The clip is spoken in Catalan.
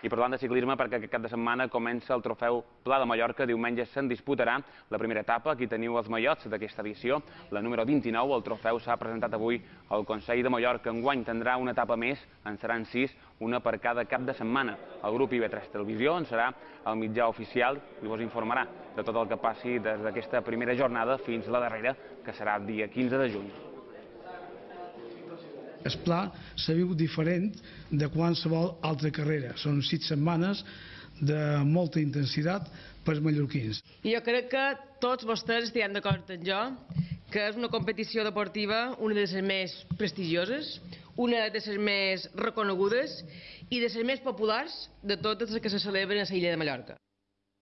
I parlant de ciclisme, perquè aquest cap de setmana comença el trofeu Pla de Mallorca. Diumenge se'n disputarà la primera etapa. Aquí teniu els mallots d'aquesta edició, la número 29. El trofeu s'ha presentat avui al Consell de Mallorca. Enguany tindrà una etapa més, en seran sis, una per cada cap de setmana. El grup IB3 Televisió en serà el mitjà oficial i vos informarà de tot el que passi des d'aquesta primera jornada fins la darrera, que serà el dia 15 de juny. El pla se viu diferent de qualsevol altra carrera. Són sis setmanes de molta intensitat per als mallorquins. Jo crec que tots vostès estaran d'acord amb jo que és una competició deportiva una de les més prestigioses, una de les més reconegudes i de les més populars de totes les que se celebren a l'illa de Mallorca.